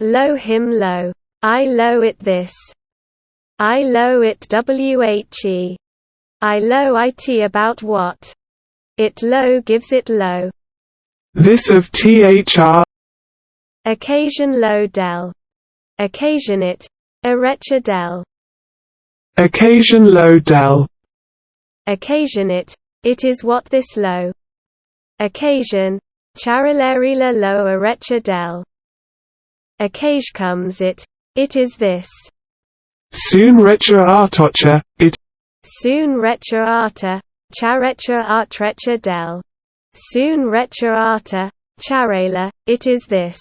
Low him low. I low it this. I low it whe. I low it about what? It low gives it low. This of thr. Occasion low del. Occasion it. Erecha del. Occasion low del. Occasion it. It is what this low. Occasion. Charilerila lo erecha del. Occage comes it. It is this. Soon retra artocha, it. Soon retra arta. Charetra artrecha del. Soon retra arta. Charela. It is this.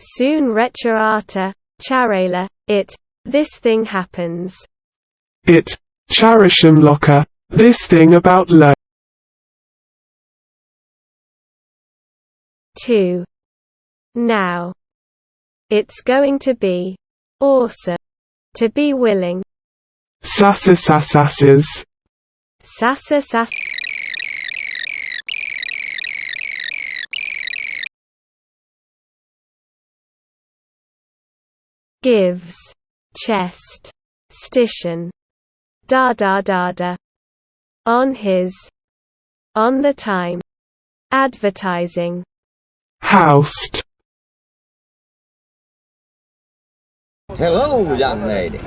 Soon retra arta. Charela. It. This thing happens. It. Charisham locker. This thing about lo. 2. Now. It's going to be awesome. To be willing. Sassa sassasses. Sassa sass. Gives. Chest. Station. Da da da da. On his. On the time. Advertising. Housed. Hello, young lady.